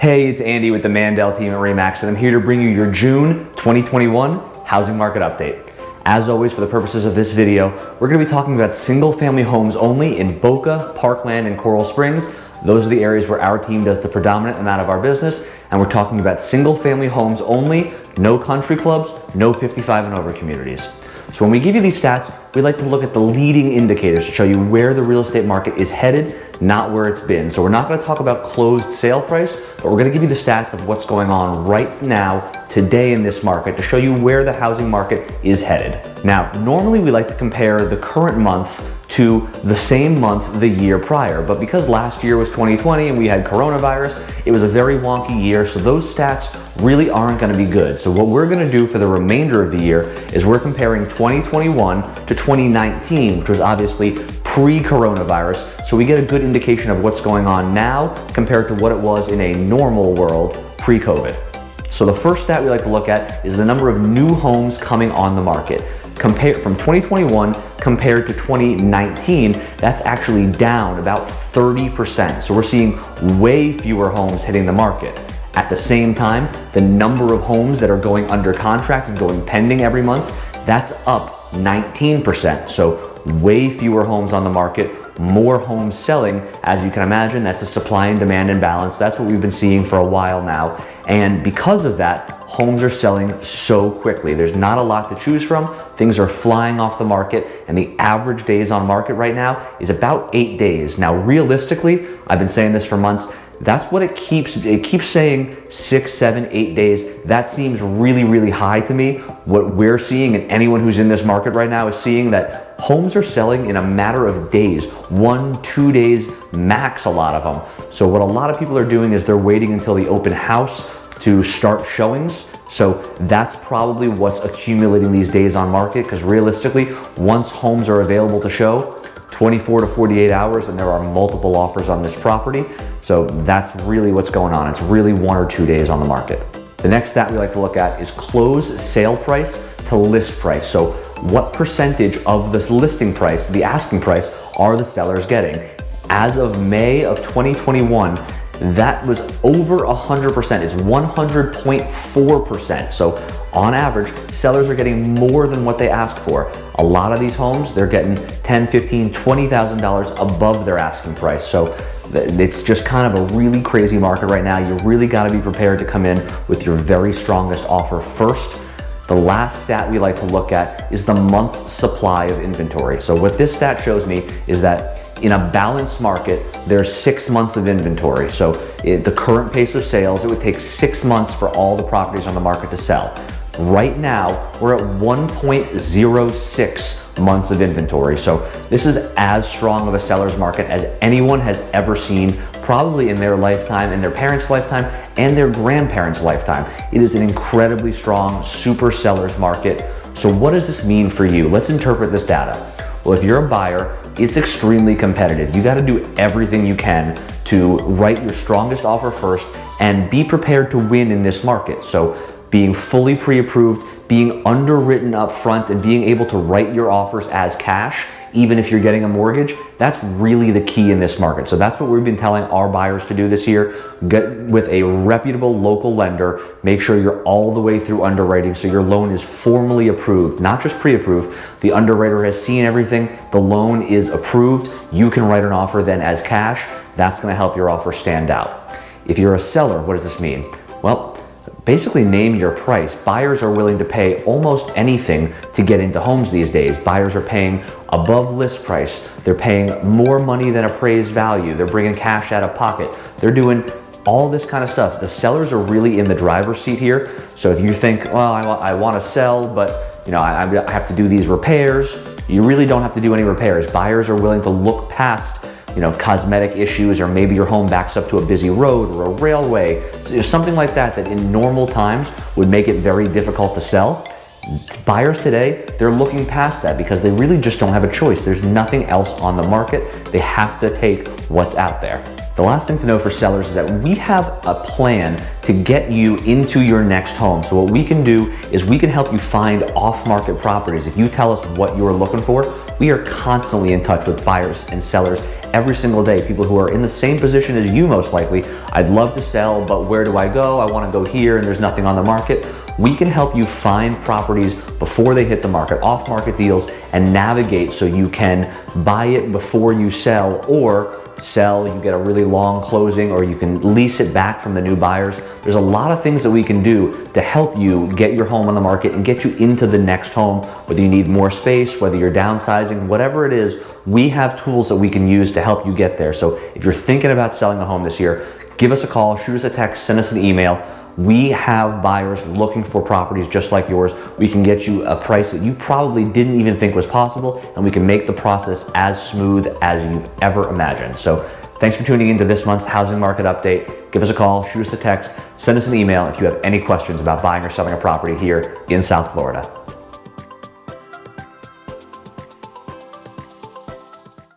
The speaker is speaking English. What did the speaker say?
Hey, it's Andy with the Mandel team at Remax, and I'm here to bring you your June 2021 housing market update. As always, for the purposes of this video, we're gonna be talking about single family homes only in Boca, Parkland, and Coral Springs. Those are the areas where our team does the predominant amount of our business, and we're talking about single family homes only, no country clubs, no 55 and over communities. So when we give you these stats, we like to look at the leading indicators to show you where the real estate market is headed, not where it's been. So we're not gonna talk about closed sale price, but we're gonna give you the stats of what's going on right now, today in this market to show you where the housing market is headed. Now, normally we like to compare the current month to the same month the year prior. But because last year was 2020 and we had coronavirus, it was a very wonky year. So those stats really aren't gonna be good. So what we're gonna do for the remainder of the year is we're comparing 2021 to 2019, which was obviously pre-coronavirus. So we get a good indication of what's going on now compared to what it was in a normal world pre-COVID. So the first stat we like to look at is the number of new homes coming on the market. Compare, from 2021 compared to 2019, that's actually down about 30%. So we're seeing way fewer homes hitting the market. At the same time, the number of homes that are going under contract and going pending every month, that's up 19%. So way fewer homes on the market, more homes selling. As you can imagine, that's a supply and demand imbalance. That's what we've been seeing for a while now. And because of that, homes are selling so quickly. There's not a lot to choose from. Things are flying off the market and the average days on market right now is about eight days. Now, realistically, I've been saying this for months, that's what it keeps, it keeps saying six, seven, eight days. That seems really, really high to me. What we're seeing and anyone who's in this market right now is seeing that homes are selling in a matter of days, one, two days max, a lot of them. So what a lot of people are doing is they're waiting until the open house to start showings. So that's probably what's accumulating these days on market because realistically, once homes are available to show, 24 to 48 hours and there are multiple offers on this property. So that's really what's going on. It's really one or two days on the market. The next stat we like to look at is close sale price to list price. So what percentage of this listing price, the asking price, are the sellers getting? As of May of 2021, that was over 100%, is 100.4%. So on average, sellers are getting more than what they ask for. A lot of these homes, they're getting 10, 15, $20,000 above their asking price. So it's just kind of a really crazy market right now. You really gotta be prepared to come in with your very strongest offer first. The last stat we like to look at is the month's supply of inventory. So what this stat shows me is that in a balanced market, there's six months of inventory. So it, the current pace of sales, it would take six months for all the properties on the market to sell. Right now, we're at 1.06 months of inventory. So this is as strong of a seller's market as anyone has ever seen, probably in their lifetime, in their parents' lifetime, and their grandparents' lifetime. It is an incredibly strong super seller's market. So what does this mean for you? Let's interpret this data. Well, if you're a buyer, it's extremely competitive. You gotta do everything you can to write your strongest offer first and be prepared to win in this market. So being fully pre-approved, being underwritten up front and being able to write your offers as cash even if you're getting a mortgage, that's really the key in this market. So that's what we've been telling our buyers to do this year. Get with a reputable local lender, make sure you're all the way through underwriting so your loan is formally approved, not just pre-approved. The underwriter has seen everything, the loan is approved. You can write an offer then as cash. That's gonna help your offer stand out. If you're a seller, what does this mean? Well, basically name your price. Buyers are willing to pay almost anything to get into homes these days. Buyers are paying above list price. They're paying more money than appraised value. They're bringing cash out of pocket. They're doing all this kind of stuff. The sellers are really in the driver's seat here. So if you think, well, I, I want to sell, but you know, I, I have to do these repairs, you really don't have to do any repairs. Buyers are willing to look past you know, cosmetic issues or maybe your home backs up to a busy road or a railway, so something like that that in normal times would make it very difficult to sell. Buyers today, they're looking past that because they really just don't have a choice. There's nothing else on the market. They have to take what's out there. The last thing to know for sellers is that we have a plan to get you into your next home. So what we can do is we can help you find off-market properties. If you tell us what you're looking for, we are constantly in touch with buyers and sellers every single day, people who are in the same position as you most likely. I'd love to sell, but where do I go? I wanna go here and there's nothing on the market. We can help you find properties before they hit the market, off-market deals, and navigate so you can buy it before you sell or sell, you get a really long closing, or you can lease it back from the new buyers. There's a lot of things that we can do to help you get your home on the market and get you into the next home, whether you need more space, whether you're downsizing, whatever it is, we have tools that we can use to help you get there. So if you're thinking about selling a home this year, give us a call, shoot us a text, send us an email. We have buyers looking for properties just like yours. We can get you a price that you probably didn't even think was possible, and we can make the process as smooth as you've ever imagined. So thanks for tuning into this month's housing market update. Give us a call, shoot us a text, send us an email if you have any questions about buying or selling a property here in South Florida.